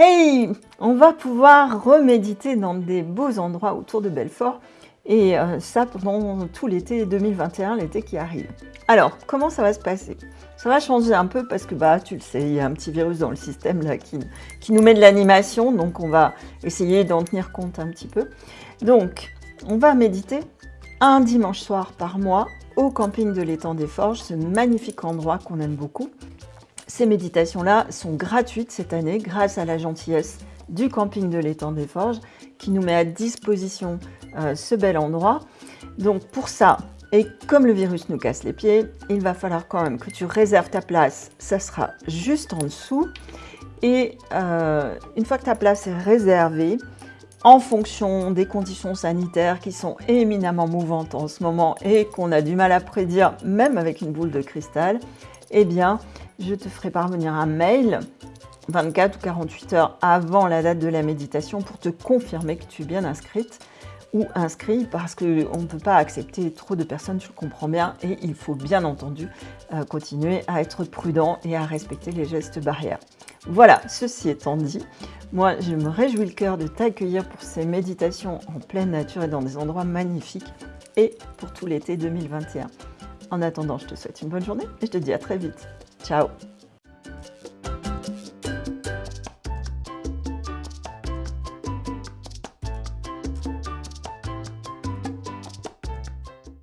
Hey On va pouvoir reméditer dans des beaux endroits autour de Belfort et euh, ça pendant tout l'été 2021, l'été qui arrive. Alors, comment ça va se passer? Ça va changer un peu parce que, bah, tu le sais, il y a un petit virus dans le système qui, qui nous met de l'animation, donc on va essayer d'en tenir compte un petit peu. Donc, on va méditer un dimanche soir par mois au camping de l'étang des Forges, ce magnifique endroit qu'on aime beaucoup. Ces méditations-là sont gratuites cette année grâce à la gentillesse du camping de l'étang des Forges qui nous met à disposition euh, ce bel endroit. Donc pour ça, et comme le virus nous casse les pieds, il va falloir quand même que tu réserves ta place. Ça sera juste en dessous. Et euh, une fois que ta place est réservée, en fonction des conditions sanitaires qui sont éminemment mouvantes en ce moment et qu'on a du mal à prédire, même avec une boule de cristal, eh bien, je te ferai parvenir un mail 24 ou 48 heures avant la date de la méditation pour te confirmer que tu es bien inscrite ou inscrit parce qu'on ne peut pas accepter trop de personnes, tu le comprends bien, et il faut bien entendu euh, continuer à être prudent et à respecter les gestes barrières. Voilà, ceci étant dit, moi je me réjouis le cœur de t'accueillir pour ces méditations en pleine nature et dans des endroits magnifiques et pour tout l'été 2021. En attendant, je te souhaite une bonne journée et je te dis à très vite. Ciao